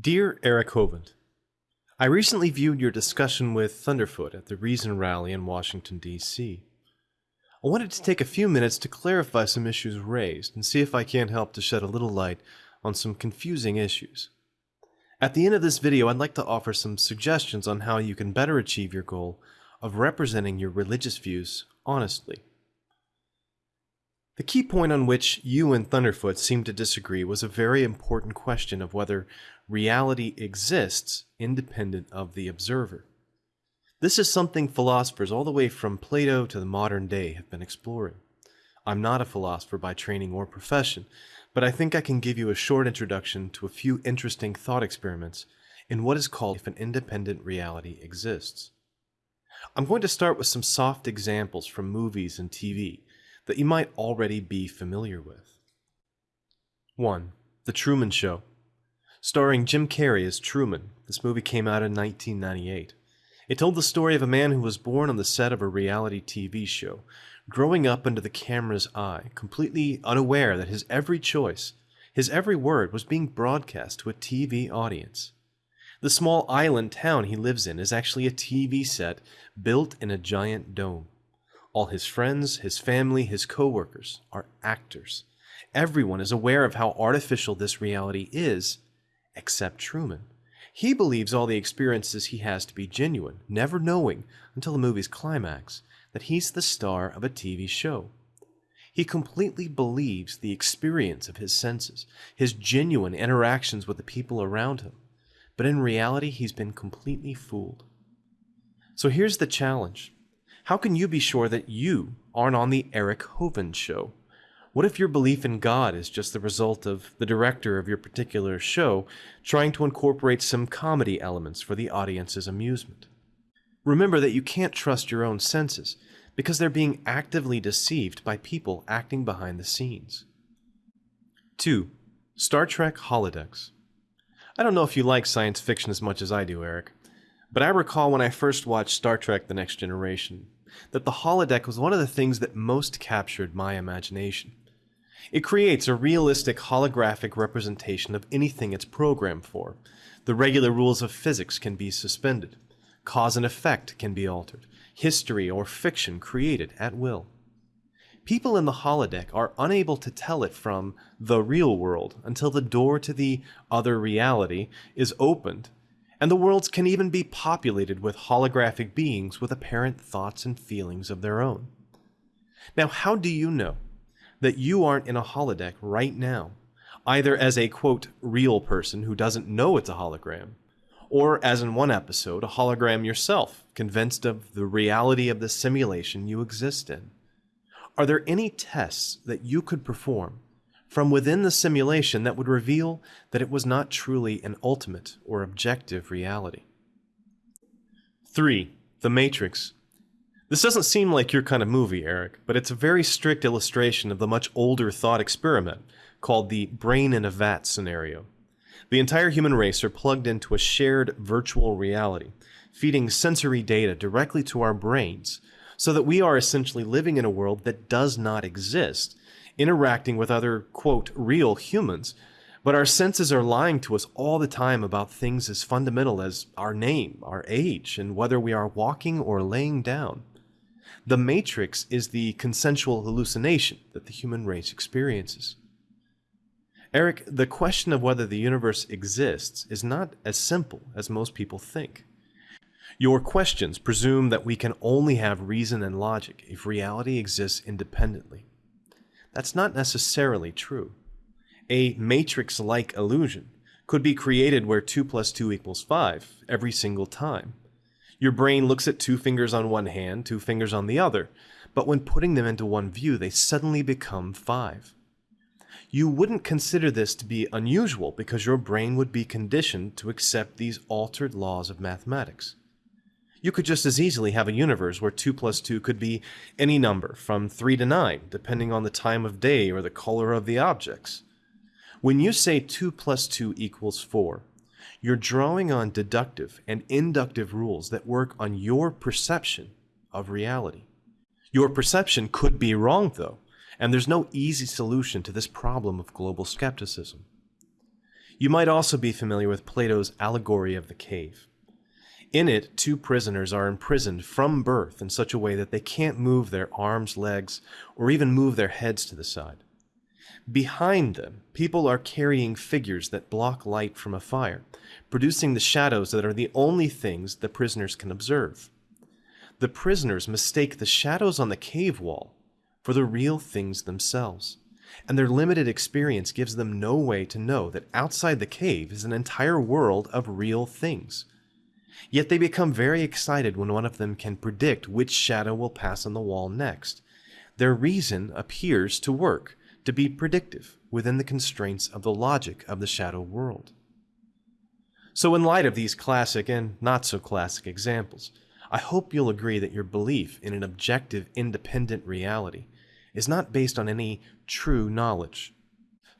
Dear Eric Hovind, I recently viewed your discussion with Thunderfoot at the Reason Rally in Washington, D.C. I wanted to take a few minutes to clarify some issues raised and see if I can't help to shed a little light on some confusing issues. At the end of this video, I'd like to offer some suggestions on how you can better achieve your goal of representing your religious views honestly. The key point on which you and Thunderfoot seemed to disagree was a very important question of whether reality exists independent of the observer. This is something philosophers all the way from Plato to the modern day have been exploring. I'm not a philosopher by training or profession, but I think I can give you a short introduction to a few interesting thought experiments in what is called if an independent reality exists. I'm going to start with some soft examples from movies and TV that you might already be familiar with. 1. The Truman Show. Starring Jim Carrey as Truman, this movie came out in 1998. It told the story of a man who was born on the set of a reality TV show, growing up under the camera's eye, completely unaware that his every choice, his every word was being broadcast to a TV audience. The small island town he lives in is actually a TV set built in a giant dome. All his friends, his family, his coworkers are actors. Everyone is aware of how artificial this reality is, except Truman. He believes all the experiences he has to be genuine, never knowing, until the movie's climax, that he's the star of a TV show. He completely believes the experience of his senses, his genuine interactions with the people around him. But in reality, he's been completely fooled. So here's the challenge how can you be sure that you aren't on the Eric Hovind show? What if your belief in God is just the result of the director of your particular show trying to incorporate some comedy elements for the audience's amusement? Remember that you can't trust your own senses because they're being actively deceived by people acting behind the scenes. 2. Star Trek Holodecks. I don't know if you like science fiction as much as I do, Eric, but I recall when I first watched Star Trek The Next Generation that the holodeck was one of the things that most captured my imagination. It creates a realistic holographic representation of anything it's programmed for. The regular rules of physics can be suspended. Cause and effect can be altered. History or fiction created at will. People in the holodeck are unable to tell it from the real world until the door to the other reality is opened and the worlds can even be populated with holographic beings with apparent thoughts and feelings of their own. Now, how do you know that you aren't in a holodeck right now, either as a quote, real person who doesn't know it's a hologram, or as in one episode, a hologram yourself, convinced of the reality of the simulation you exist in? Are there any tests that you could perform from within the simulation that would reveal that it was not truly an ultimate or objective reality. 3. The Matrix. This doesn't seem like your kind of movie, Eric, but it's a very strict illustration of the much older thought experiment called the brain in a vat scenario. The entire human race are plugged into a shared virtual reality, feeding sensory data directly to our brains, so that we are essentially living in a world that does not exist interacting with other, quote, real humans, but our senses are lying to us all the time about things as fundamental as our name, our age, and whether we are walking or laying down. The matrix is the consensual hallucination that the human race experiences. Eric, the question of whether the universe exists is not as simple as most people think. Your questions presume that we can only have reason and logic if reality exists independently. That's not necessarily true. A matrix-like illusion could be created where 2 plus 2 equals 5 every single time. Your brain looks at two fingers on one hand, two fingers on the other, but when putting them into one view, they suddenly become 5. You wouldn't consider this to be unusual because your brain would be conditioned to accept these altered laws of mathematics. You could just as easily have a universe where 2 plus 2 could be any number, from 3 to 9, depending on the time of day or the color of the objects. When you say 2 plus 2 equals 4, you're drawing on deductive and inductive rules that work on your perception of reality. Your perception could be wrong, though, and there's no easy solution to this problem of global skepticism. You might also be familiar with Plato's allegory of the cave. In it, two prisoners are imprisoned from birth in such a way that they can't move their arms, legs, or even move their heads to the side. Behind them, people are carrying figures that block light from a fire, producing the shadows that are the only things the prisoners can observe. The prisoners mistake the shadows on the cave wall for the real things themselves, and their limited experience gives them no way to know that outside the cave is an entire world of real things. Yet they become very excited when one of them can predict which shadow will pass on the wall next. Their reason appears to work, to be predictive within the constraints of the logic of the shadow world. So, in light of these classic and not so classic examples, I hope you'll agree that your belief in an objective, independent reality is not based on any true knowledge.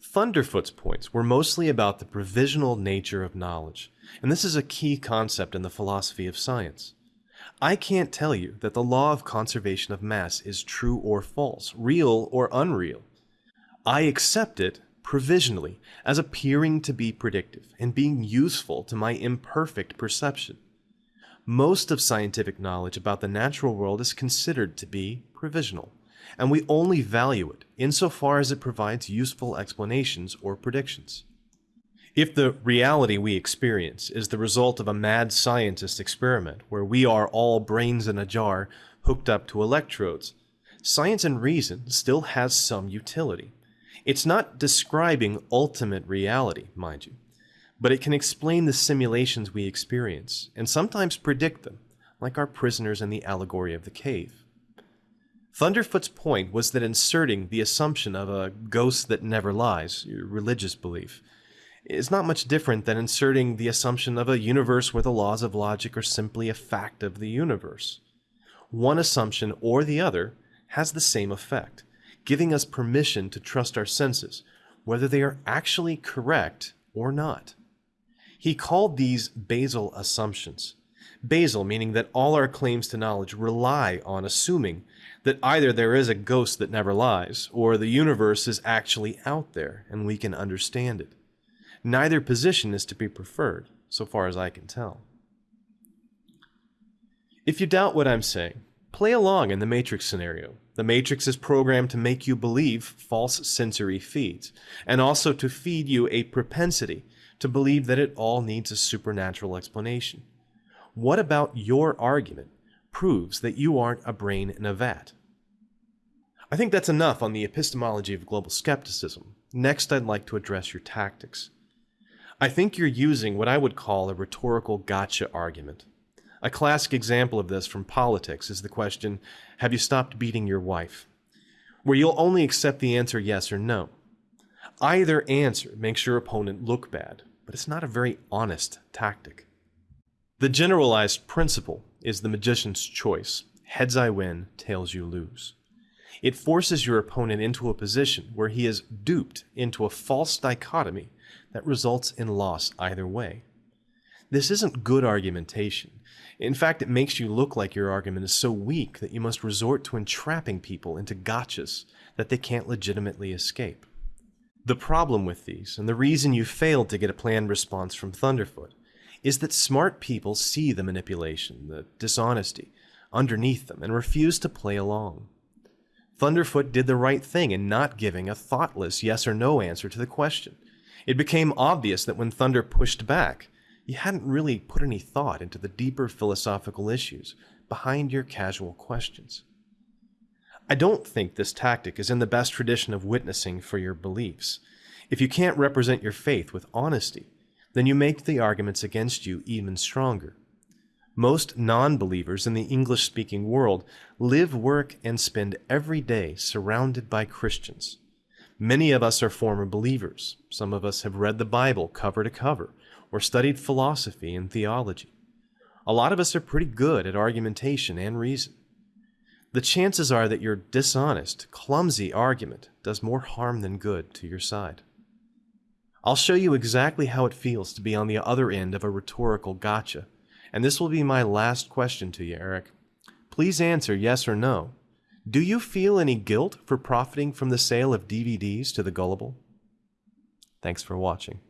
Thunderfoot's points were mostly about the provisional nature of knowledge, and this is a key concept in the philosophy of science. I can't tell you that the law of conservation of mass is true or false, real or unreal. I accept it provisionally as appearing to be predictive and being useful to my imperfect perception. Most of scientific knowledge about the natural world is considered to be provisional, and we only value it insofar as it provides useful explanations or predictions. If the reality we experience is the result of a mad scientist experiment where we are all brains in a jar hooked up to electrodes, science and reason still has some utility. It's not describing ultimate reality, mind you, but it can explain the simulations we experience and sometimes predict them, like our prisoners in the allegory of the cave. Thunderfoot's point was that inserting the assumption of a ghost that never lies, religious belief, is not much different than inserting the assumption of a universe where the laws of logic are simply a fact of the universe. One assumption or the other has the same effect giving us permission to trust our senses, whether they are actually correct or not. He called these basal assumptions. Basal meaning that all our claims to knowledge rely on assuming that either there is a ghost that never lies, or the universe is actually out there and we can understand it. Neither position is to be preferred, so far as I can tell. If you doubt what I'm saying, play along in the Matrix scenario the Matrix is programmed to make you believe false sensory feeds, and also to feed you a propensity to believe that it all needs a supernatural explanation. What about your argument proves that you aren't a brain in a vat? I think that's enough on the epistemology of global skepticism. Next, I'd like to address your tactics. I think you're using what I would call a rhetorical gotcha argument. A classic example of this from politics is the question Have you stopped beating your wife? where you'll only accept the answer yes or no. Either answer makes your opponent look bad, but it's not a very honest tactic. The generalized principle is the magician's choice heads I win, tails you lose. It forces your opponent into a position where he is duped into a false dichotomy that results in loss either way. This isn't good argumentation. In fact, it makes you look like your argument is so weak that you must resort to entrapping people into gotchas that they can't legitimately escape. The problem with these, and the reason you failed to get a planned response from Thunderfoot, is that smart people see the manipulation, the dishonesty, underneath them and refuse to play along. Thunderfoot did the right thing in not giving a thoughtless yes or no answer to the question. It became obvious that when Thunder pushed back, you hadn't really put any thought into the deeper philosophical issues behind your casual questions. I don't think this tactic is in the best tradition of witnessing for your beliefs. If you can't represent your faith with honesty, then you make the arguments against you even stronger. Most non believers in the English speaking world live, work, and spend every day surrounded by Christians. Many of us are former believers. Some of us have read the Bible cover to cover or studied philosophy and theology. A lot of us are pretty good at argumentation and reason. The chances are that your dishonest, clumsy argument does more harm than good to your side. I'll show you exactly how it feels to be on the other end of a rhetorical gotcha, and this will be my last question to you, Eric. Please answer yes or no. Do you feel any guilt for profiting from the sale of DVDs to the gullible? Thanks for watching.